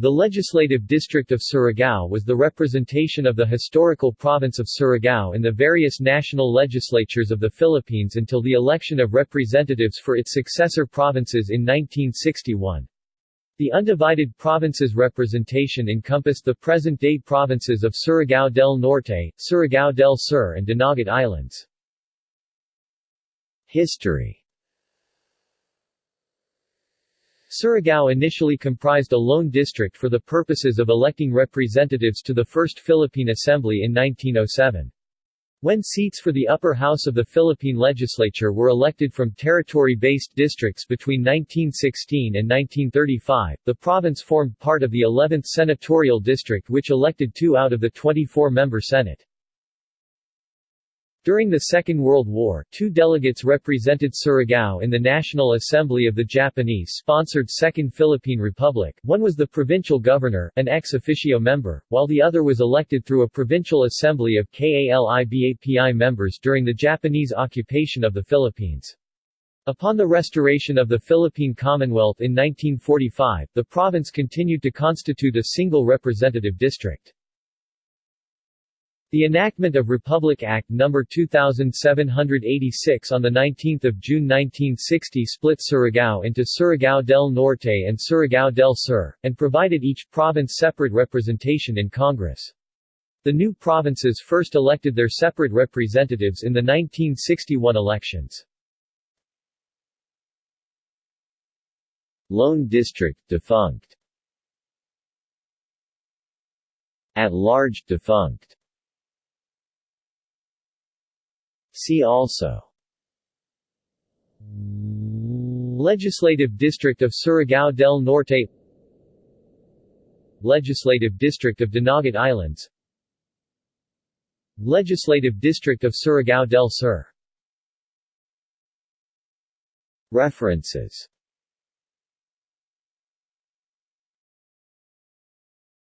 The legislative district of Surigao was the representation of the historical province of Surigao in the various national legislatures of the Philippines until the election of representatives for its successor provinces in 1961. The undivided provinces representation encompassed the present-day provinces of Surigao del Norte, Surigao del Sur and Dinagat Islands. History Surigao initially comprised a lone district for the purposes of electing representatives to the First Philippine Assembly in 1907. When seats for the upper house of the Philippine legislature were elected from territory-based districts between 1916 and 1935, the province formed part of the 11th senatorial district which elected two out of the 24-member Senate. During the Second World War, two delegates represented Surigao in the National Assembly of the Japanese-sponsored Second Philippine Republic, one was the provincial governor, an ex officio member, while the other was elected through a provincial assembly of KALIBAPI members during the Japanese occupation of the Philippines. Upon the restoration of the Philippine Commonwealth in 1945, the province continued to constitute a single representative district. The enactment of Republic Act No. 2786 on 19 June 1960 split Surigao into Surigao del Norte and Surigao del Sur, and provided each province separate representation in Congress. The new provinces first elected their separate representatives in the 1961 elections. Lone District defunct At large defunct See also. Legislative District of Surigao del Norte Legislative District of Dinagat Islands Legislative District of Surigao del Sur References